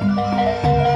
Música